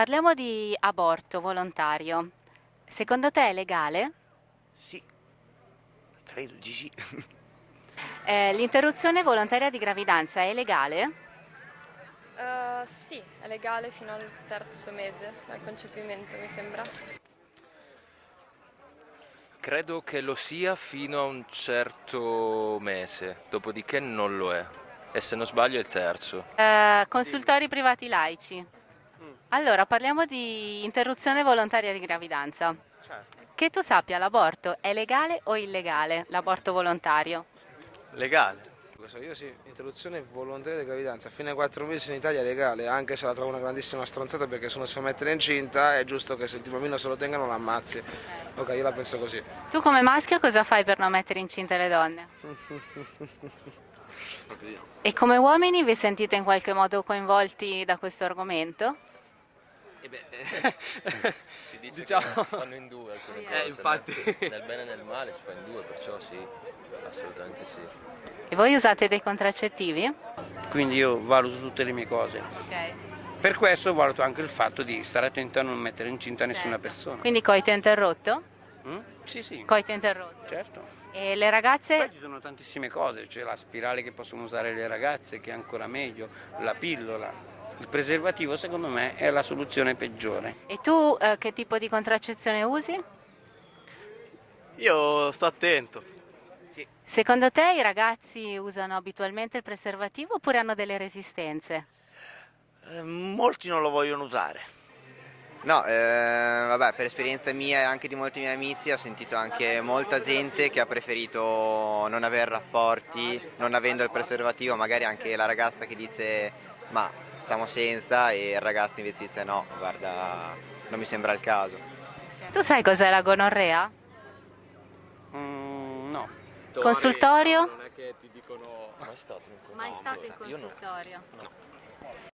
Parliamo di aborto volontario. Secondo te è legale? Sì, credo di sì. Eh, l'interruzione volontaria di gravidanza è legale? Uh, sì, è legale fino al terzo mese dal concepimento, mi sembra. Credo che lo sia fino a un certo mese, dopodiché non lo è. E se non sbaglio è il terzo. Eh, consultori privati laici. Allora, parliamo di interruzione volontaria di gravidanza. Certo. Che tu sappia, l'aborto è legale o illegale, l'aborto volontario? Legale. Questo io sì, interruzione volontaria di gravidanza fino ai 4 mesi in Italia è legale, anche se la trovo una grandissima stronzata perché se uno si fa mettere incinta è giusto che se il bambino se lo tenga non l'ammazzi. Ok, io la penso così. Tu come maschio cosa fai per non mettere incinte le donne? E come uomini vi sentite in qualche modo coinvolti da questo argomento? E beh, Si dice Diciamo- che si fanno in due alcune Eh, cose, infatti. nel- nel bene e nel male si fa in due, perciò sì, assolutamente sì. E voi usate dei contraccettivi? quindi io valuto tutte le mie cose. Ok. Per questo valuto anche il fatto di stare attento a non mettere incinta nessuna Certo. persona. Quindi coito interrotto? Mm? Sì, sì, Coito interrotto. certo. E le ragazze? Poi ci sono tantissime cose, c'è la spirale che possono usare le ragazze, che è ancora meglio, la pillola. Il preservativo secondo me è la soluzione peggiore. E tu eh, che tipo di contraccezione usi? Io sto attento. Secondo te i ragazzi usano abitualmente il preservativo oppure hanno delle resistenze? Eh, molti non lo vogliono usare. No, eh, vabbè, per esperienza mia e anche di molti miei amici ho sentito anche molta gente che ha preferito non avere rapporti, non avendo il preservativo, magari anche la ragazza che dice ma stiamo senza e il ragazzo invece dice no, guarda, non mi sembra il caso. Tu sai cos'è la gonorrea? Mm, no, Consultorio? Non è che ti dicono... Mai stato in Mai contatto. stato in Io no. consultorio.